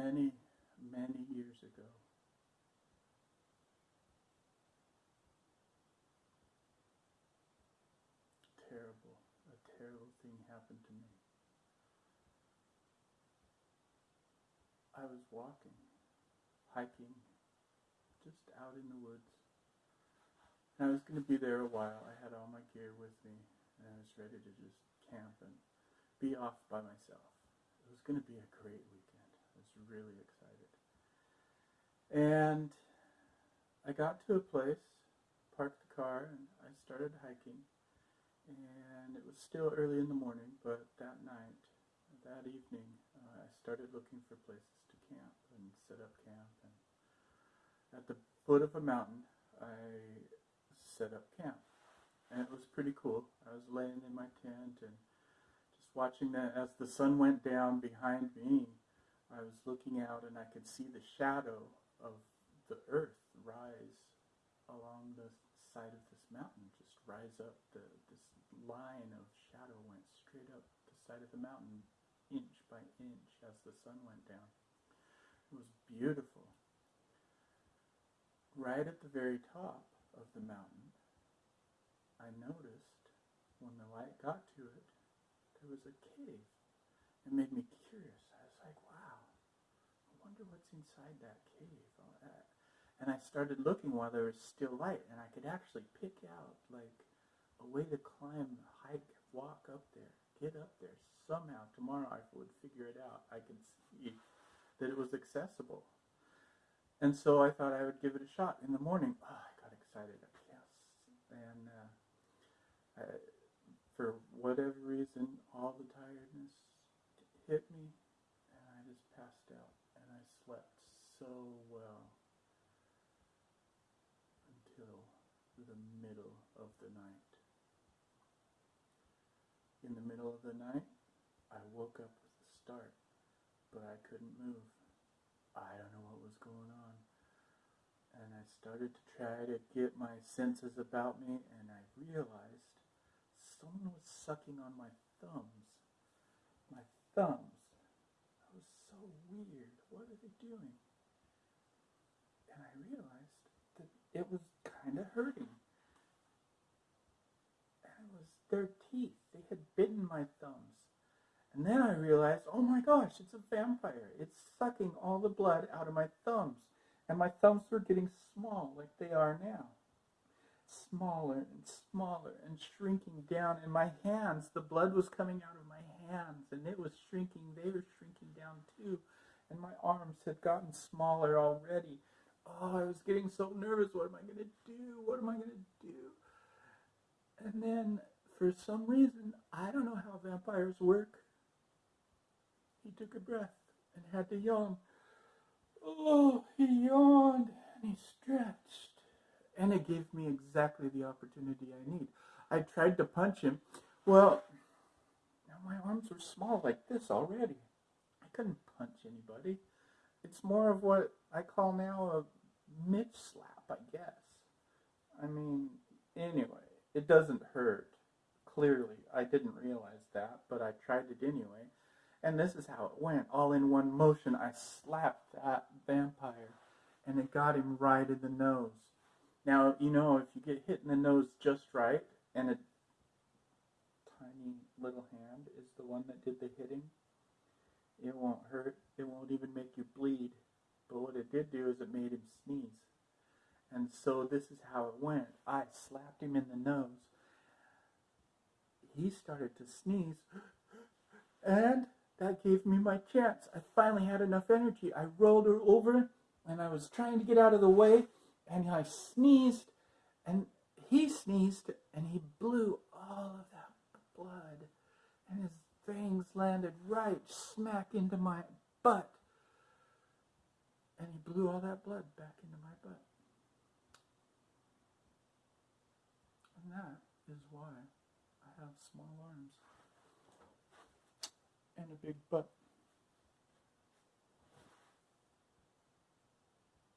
many, many years ago. Terrible, a terrible thing happened to me. I was walking, hiking, just out in the woods. And I was going to be there a while. I had all my gear with me, and I was ready to just camp and be off by myself. It was going to be a great weekend. Really excited. And I got to a place, parked the car, and I started hiking. And it was still early in the morning, but that night, that evening, uh, I started looking for places to camp and set up camp. And at the foot of a mountain, I set up camp. And it was pretty cool. I was laying in my tent and just watching that as the sun went down behind me, looking out and I could see the shadow of the earth rise along the side of this mountain, just rise up. The, this line of shadow went straight up the side of the mountain, inch by inch, as the sun went down. It was beautiful. Right at the very top of the mountain, I noticed when the light got to it, there was a cave. It made me curious. I was like, wow, I wonder what's inside that cave. And I started looking while there was still light, and I could actually pick out like a way to climb, hike, walk up there, get up there. Somehow tomorrow I would figure it out. I could see that it was accessible. And so I thought I would give it a shot. In the morning, oh, I got excited. Yes. And uh, I, for whatever reason, all the tiredness hit me, and I just passed out. Slept so well until the middle of the night. In the middle of the night, I woke up with a start, but I couldn't move. I don't know what was going on. And I started to try to get my senses about me, and I realized someone was sucking on my thumbs. My thumbs. Weird. What are they doing? And I realized that it was kind of hurting. And it was their teeth. They had bitten my thumbs. And then I realized, oh my gosh, it's a vampire. It's sucking all the blood out of my thumbs. And my thumbs were getting small like they are now smaller and smaller and shrinking down. And my hands, the blood was coming out of my hands and it was shrinking. They were shrinking down too. And my arms had gotten smaller already. Oh, I was getting so nervous. What am I going to do? What am I going to do? And then, for some reason, I don't know how vampires work. He took a breath and had to yawn. Oh, he yawned and he stretched and it gave me exactly the opportunity I need. I tried to punch him. Well, now my arms were small like this already. I couldn't punch anybody. It's more of what I call now a Mitch slap, I guess. I mean, anyway, it doesn't hurt. Clearly, I didn't realize that, but I tried it anyway. And this is how it went. All in one motion, I slapped that vampire, and it got him right in the nose. Now, you know, if you get hit in the nose just right, and a tiny little hand is the one that did the hitting, it won't hurt. It won't even make you bleed. But what it did do is it made him sneeze. And so this is how it went. I slapped him in the nose. He started to sneeze. And that gave me my chance. I finally had enough energy. I rolled her over and I was trying to get out of the way and I sneezed, and he sneezed, and he blew all of that blood, fangs landed right smack into my butt, and he blew all that blood back into my butt. And that is why I have small arms and a big butt.